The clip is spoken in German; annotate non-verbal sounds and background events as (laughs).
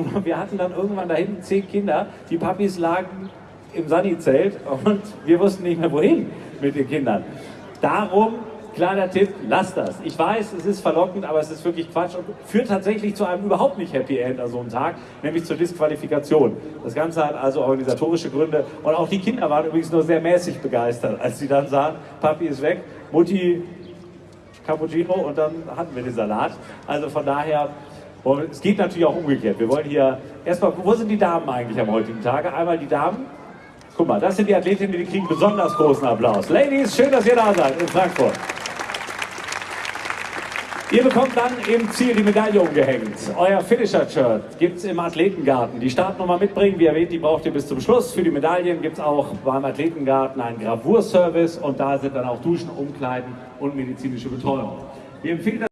nur (laughs) wir hatten dann irgendwann da hinten zehn Kinder, die Papis lagen im Sunny-Zelt und wir wussten nicht mehr wohin mit den Kindern. Darum Kleiner Tipp, lasst das. Ich weiß, es ist verlockend, aber es ist wirklich Quatsch und führt tatsächlich zu einem überhaupt nicht Happy End an so einem Tag, nämlich zur Disqualifikation. Das Ganze hat also organisatorische Gründe und auch die Kinder waren übrigens nur sehr mäßig begeistert, als sie dann sahen, Papi ist weg, Mutti Cappuccino und dann hatten wir den Salat. Also von daher, es geht natürlich auch umgekehrt. Wir wollen hier, erstmal, wo sind die Damen eigentlich am heutigen Tage? Einmal die Damen. Guck mal, das sind die Athletinnen, die kriegen besonders großen Applaus. Ladies, schön, dass ihr da seid in Frankfurt. Ihr bekommt dann im Ziel die Medaille umgehängt. Euer Finisher-Shirt gibt es im Athletengarten. Die Startnummer mitbringen, wie erwähnt, die braucht ihr bis zum Schluss. Für die Medaillen gibt es auch beim Athletengarten einen Gravurservice und da sind dann auch Duschen, Umkleiden und medizinische Betreuung. Wir empfehlen